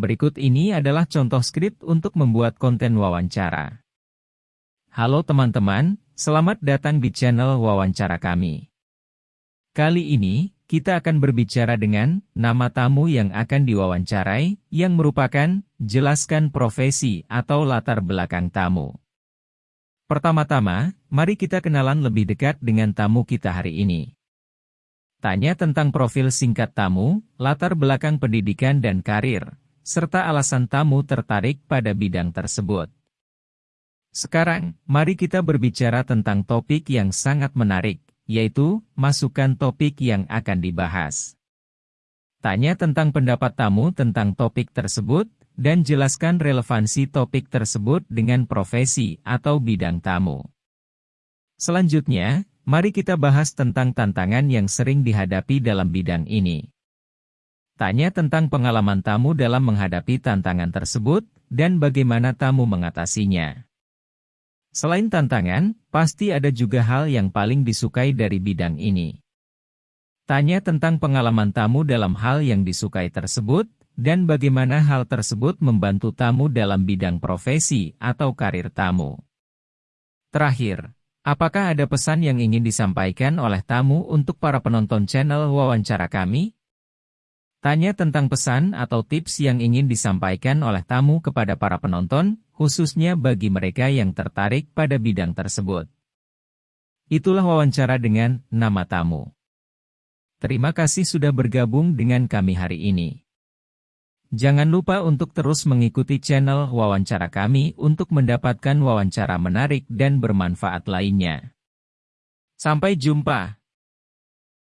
Berikut ini adalah contoh skrip untuk membuat konten wawancara. Halo teman-teman, selamat datang di channel wawancara kami. Kali ini, kita akan berbicara dengan nama tamu yang akan diwawancarai, yang merupakan jelaskan profesi atau latar belakang tamu. Pertama-tama, mari kita kenalan lebih dekat dengan tamu kita hari ini. Tanya tentang profil singkat tamu, latar belakang pendidikan dan karir, serta alasan tamu tertarik pada bidang tersebut. Sekarang, mari kita berbicara tentang topik yang sangat menarik, yaitu masukkan topik yang akan dibahas. Tanya tentang pendapat tamu tentang topik tersebut, dan jelaskan relevansi topik tersebut dengan profesi atau bidang tamu. Selanjutnya, mari kita bahas tentang tantangan yang sering dihadapi dalam bidang ini. Tanya tentang pengalaman tamu dalam menghadapi tantangan tersebut, dan bagaimana tamu mengatasinya. Selain tantangan, pasti ada juga hal yang paling disukai dari bidang ini. Tanya tentang pengalaman tamu dalam hal yang disukai tersebut, dan bagaimana hal tersebut membantu tamu dalam bidang profesi atau karir tamu. Terakhir, apakah ada pesan yang ingin disampaikan oleh tamu untuk para penonton channel wawancara kami? Tanya tentang pesan atau tips yang ingin disampaikan oleh tamu kepada para penonton, khususnya bagi mereka yang tertarik pada bidang tersebut. Itulah wawancara dengan nama tamu. Terima kasih sudah bergabung dengan kami hari ini. Jangan lupa untuk terus mengikuti channel wawancara kami untuk mendapatkan wawancara menarik dan bermanfaat lainnya. Sampai jumpa.